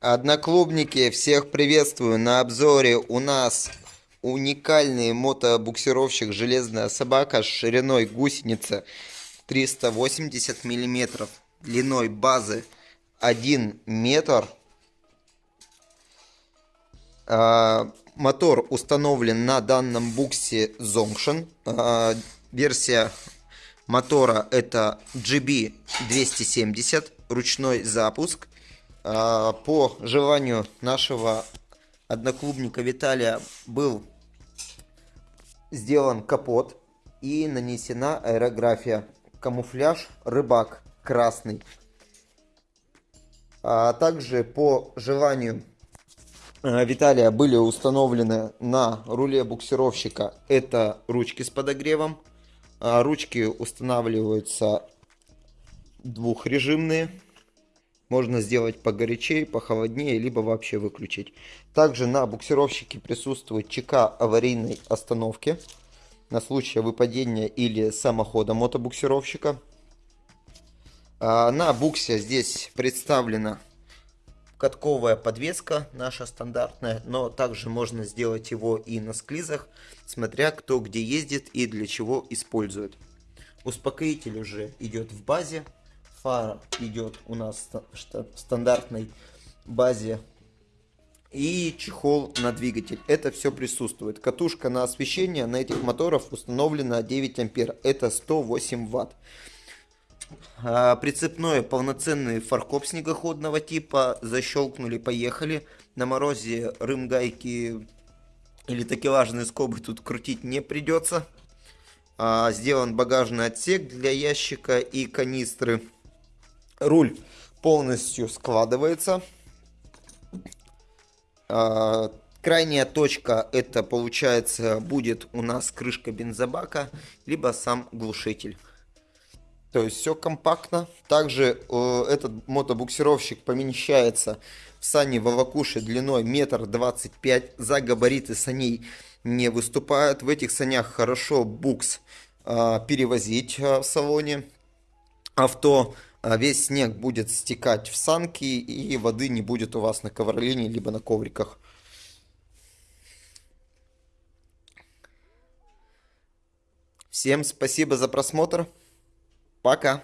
Одноклубники, всех приветствую. На обзоре у нас уникальный мотобуксировщик «Железная собака» с шириной гусеницы 380 миллиметров, длиной базы 1 метр. А, мотор установлен на данном буксе Zonction. А, версия мотора это GB270, ручной запуск. А, по желанию нашего одноклубника Виталия был сделан капот и нанесена аэрография. Камуфляж рыбак красный. А также по желанию а, Виталия были установлены на руле буксировщика это ручки с подогревом. А ручки устанавливаются двухрежимные можно сделать погорячее, похолоднее, либо вообще выключить. Также на буксировщике присутствует ЧК аварийной остановки на случай выпадения или самохода мотобуксировщика. А на буксе здесь представлена катковая подвеска, наша стандартная, но также можно сделать его и на склизах, смотря кто где ездит и для чего использует. Успокоитель уже идет в базе, фара идет у нас в стандартной базе. И чехол на двигатель. Это все присутствует. Катушка на освещение на этих моторах установлена 9 ампер. Это 108 ватт. А, прицепной полноценный фаркоп снегоходного типа. Защелкнули, поехали. На морозе рым гайки или такелажные скобы тут крутить не придется. А, сделан багажный отсек для ящика и канистры. Руль полностью складывается. А, крайняя точка это получается будет у нас крышка бензобака, либо сам глушитель. То есть все компактно. Также э, этот мотобуксировщик помещается в сани Вавакуши длиной метр двадцать пять. За габариты саней не выступают. В этих санях хорошо букс э, перевозить э, в салоне авто. А весь снег будет стекать в санки, и воды не будет у вас на ковролине, либо на ковриках. Всем спасибо за просмотр. Пока.